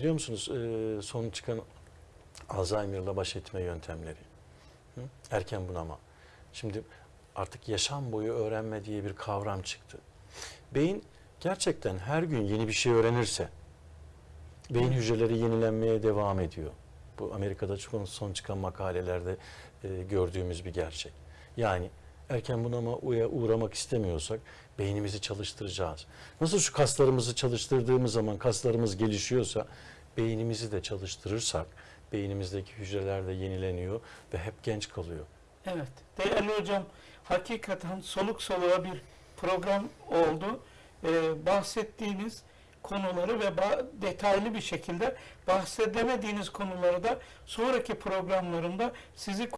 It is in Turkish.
Biliyor musunuz e, son çıkan Alzheimer'la baş etme yöntemleri. Hı? Erken bunama. Şimdi artık yaşam boyu öğrenme diye bir kavram çıktı. Beyin gerçekten her gün yeni bir şey öğrenirse beyin hücreleri yenilenmeye devam ediyor. Bu Amerika'da çok son çıkan makalelerde e, gördüğümüz bir gerçek. Yani erken bunama uya uğramak istemiyorsak beynimizi çalıştıracağız. Nasıl şu kaslarımızı çalıştırdığımız zaman kaslarımız gelişiyorsa beynimizi de çalıştırırsak beynimizdeki hücreler de yenileniyor ve hep genç kalıyor. Evet. Değerli hocam hakikaten soluk soluğa bir program oldu. Ee, bahsettiğiniz konuları ve detaylı bir şekilde bahsedemediğiniz konuları da sonraki programlarımda sizi